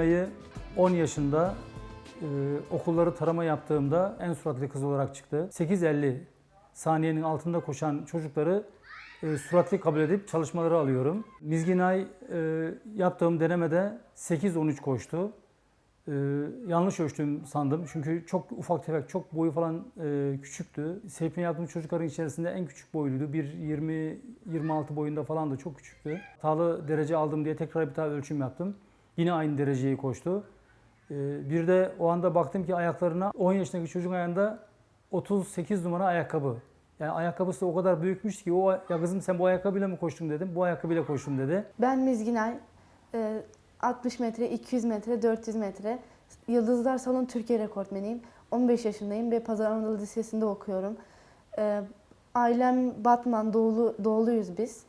Şimdi 10 yaşında e, okulları tarama yaptığımda en suratlı kız olarak çıktı. 8.50 saniyenin altında koşan çocukları e, suratlı kabul edip çalışmaları alıyorum. Mizginay e, yaptığım denemede 8.13 koştu. E, yanlış ölçtüm sandım çünkü çok ufak tefek, çok boyu falan e, küçüktü. Seyfine yaptığım çocukların içerisinde en küçük boyluydu. 1.20-26 boyunda falan da çok küçüktü. Hatalı derece aldım diye tekrar bir daha ölçüm yaptım. Yine aynı dereceyi koştu. E, bir de o anda baktım ki ayaklarına 10 yaşındaki çocuğun ayağında 38 numara ayakkabı. Yani ayakkabısı o kadar büyükmüş ki o ya kızım sen bu ayakkabıyla mı koştun dedim. Bu ayakkabıyla koştum dedi. Ben Mizginay, e, 60 metre, 200 metre, 400 metre. Yıldızlar Salon Türkiye rekortmeniyim. 15 yaşındayım ve Pazar Anadolu Lisesi'nde okuyorum. E, Ailem Batman, doğulu, doğuluyuz biz.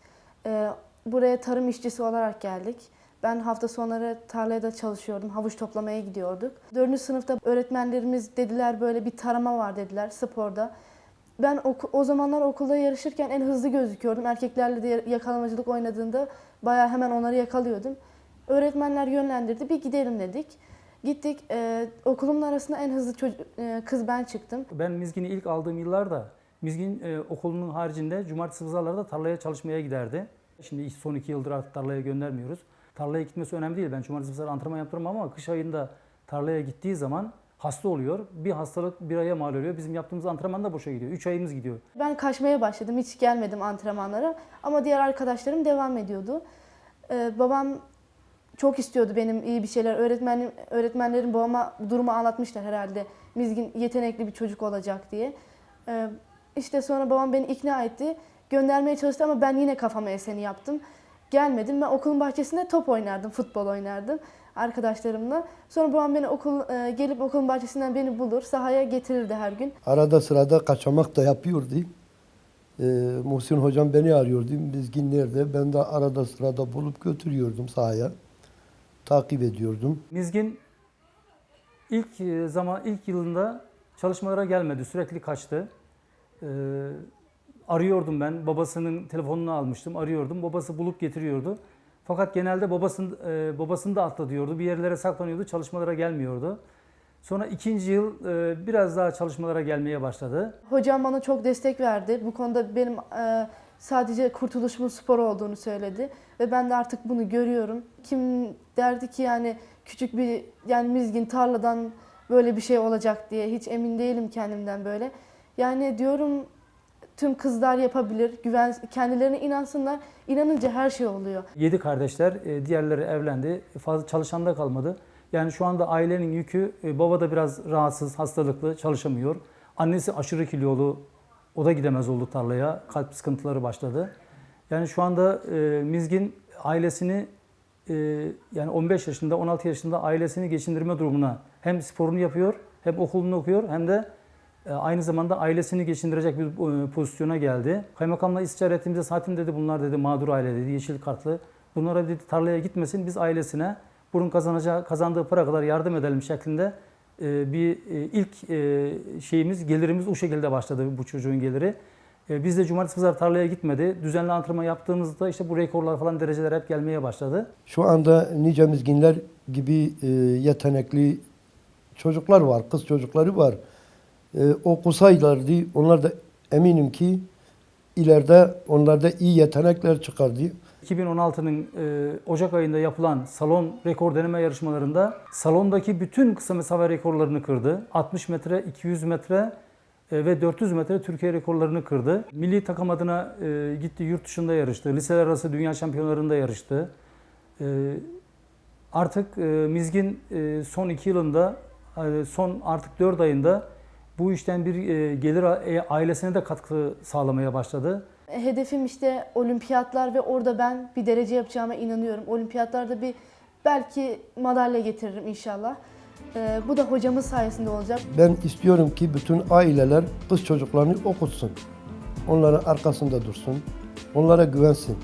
E, Buraya tarım işçisi olarak geldik. Ben hafta sonları tarlaya da çalışıyordum, havuç toplamaya gidiyorduk. Dördüncü sınıfta öğretmenlerimiz dediler böyle bir tarama var dediler sporda. Ben oku- o zamanlar okulda yarışırken en hızlı gözüküyordum. Erkeklerle de yakalamacılık oynadığında bayağı hemen onları yakalıyordum. Öğretmenler yönlendirdi, bir gidelim dedik. Gittik, e, okulumun arasında en hızlı e, kız ben çıktım. Ben Mizgin'i ilk aldığım yıllarda Mizgin e, okulunun haricinde cumartesi pazarlarda tarlaya çalışmaya giderdi. Şimdi son iki yıldır artık tarlaya göndermiyoruz. Tarlaya gitmesi önemli değil. Ben cumartesi pazar antrenman yaptırmam ama kış ayında tarlaya gittiği zaman hasta oluyor. Bir hastalık bir aya mal oluyor. Bizim yaptığımız antrenman da boşa gidiyor. Üç ayımız gidiyor. Ben kaçmaya başladım, hiç gelmedim antrenmanlara. Ama diğer arkadaşlarım devam ediyordu. E, babam çok istiyordu benim iyi bir şeyler. Öğretmenim, öğretmenlerim babama durumu anlatmışlar herhalde. Mizgin yetenekli bir çocuk olacak diye. Ee, işte sonra babam beni ikna etti. Göndermeye çalıştı ama ben yine kafama eseni yaptım. Gelmedim. Ben okulun bahçesinde top oynardım, futbol oynardım arkadaşlarımla. Sonra babam beni okul e, gelip okulun bahçesinden beni bulur, sahaya getirirdi her gün. Arada sırada kaçamak da yapıyordu. Ee, Muhsin hocam beni arıyordu. Bizgin nerede? Ben de arada sırada bulup götürüyordum sahaya. Takip ediyordum. Mizgin ilk e, zaman ilk yılında çalışmalara gelmedi. Sürekli kaçtı. Ee, arıyordum ben. Babasının telefonunu almıştım. Arıyordum. Babası bulup getiriyordu. Fakat genelde babasını e, babasını da atla diyordu. Bir yerlere saklanıyordu. Çalışmalara gelmiyordu. Sonra ikinci yıl e, biraz daha çalışmalara gelmeye başladı. Hocam bana çok destek verdi. Bu konuda benim e, sadece kurtuluşumun spor olduğunu söyledi. Ve ben de artık bunu görüyorum. Kim derdi ki yani küçük bir yani mizgin tarladan böyle bir şey olacak diye hiç emin değilim kendimden böyle. Yani diyorum tüm kızlar yapabilir. Güven kendilerine inansınlar. İnanınca her şey oluyor. Yedi kardeşler, e, diğerleri evlendi. Fazla çalışan da kalmadı. Yani şu anda ailenin yükü, e, baba da biraz rahatsız, hastalıklı, çalışamıyor. Annesi aşırı kilolu, o da gidemez oldu tarlaya. Kalp sıkıntıları başladı. Yani şu anda e, Mizgin ailesini e, yani 15 yaşında, 16 yaşında ailesini geçindirme durumuna hem sporunu yapıyor, hem okulunu okuyor, hem de aynı zamanda ailesini geçindirecek bir e, pozisyona geldi. Kaymakamla istişare ettiğimizde zaten dedi bunlar dedi mağdur aile dedi, yeşil kartlı. Bunlara dedi tarlaya gitmesin, biz ailesine bunun kazanacağı, kazandığı para kadar yardım edelim şeklinde e, bir e, ilk e, şeyimiz, gelirimiz o şekilde başladı bu çocuğun geliri. E, Biz de cumartesi pazar tarlaya gitmedi. Düzenli antrenman yaptığımızda işte bu rekorlar falan dereceler hep gelmeye başladı. Şu anda nice mizginler gibi e, yetenekli çocuklar var, kız çocukları var. E, okusaylardı onlar da eminim ki ileride onlarda iyi yetenekler çıkardı. 2016'nın e, Ocak ayında yapılan salon rekor deneme yarışmalarında salondaki bütün kısa mesafe rekorlarını kırdı. 60 metre, 200 metre e, ve 400 metre Türkiye rekorlarını kırdı. Milli takım adına e, gitti yurt dışında yarıştı. Liseler arası dünya şampiyonlarında yarıştı. E, artık e, Mizgin e, son 2 yılında, e, son artık 4 ayında bu işten bir e, gelir e, ailesine de katkı sağlamaya başladı. Hedefim işte olimpiyatlar ve orada ben bir derece yapacağıma inanıyorum. Olimpiyatlarda bir belki madalya getiririm inşallah. Ee, bu da hocamız sayesinde olacak. Ben istiyorum ki bütün aileler kız çocuklarını okutsun. Onların arkasında dursun. Onlara güvensin.